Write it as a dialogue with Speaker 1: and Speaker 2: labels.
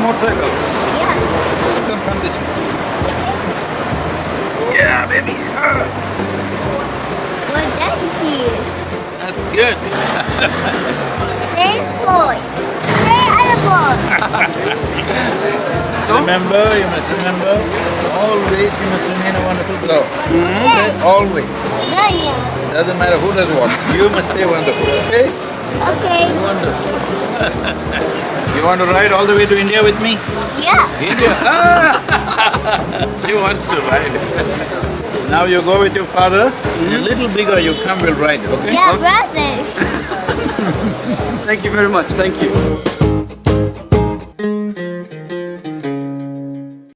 Speaker 1: motorcycle?
Speaker 2: Yeah.
Speaker 1: Come, come this way. Yeah, baby. Ah,
Speaker 2: Well, that's here.
Speaker 1: That's good.
Speaker 2: Same boy. Same other boy.
Speaker 1: Remember, you must remember, always you must remain a wonderful girl.
Speaker 2: Yeah.
Speaker 1: Always.
Speaker 2: Yeah, yeah.
Speaker 1: Doesn't matter who does what, you must stay wonderful, okay?
Speaker 2: Okay.
Speaker 1: Wonderful. you want to ride all the way to India with me?
Speaker 2: Yeah.
Speaker 1: India? Ah! she wants to ride. now you go with your father, a little bigger you come, we'll ride, okay?
Speaker 2: Yeah, brother.
Speaker 3: Thank you very much, thank you.